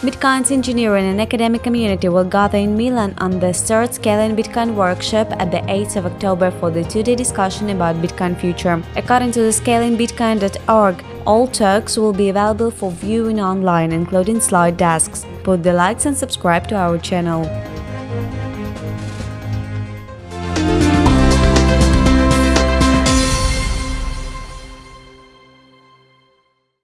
Bitcoin's engineering and academic community will gather in Milan on the third Scaling Bitcoin workshop at the 8th of October for the two-day discussion about Bitcoin future. According to the scalingbitcoin.org, all talks will be available for viewing online, including slide desks. Put the likes and subscribe to our channel.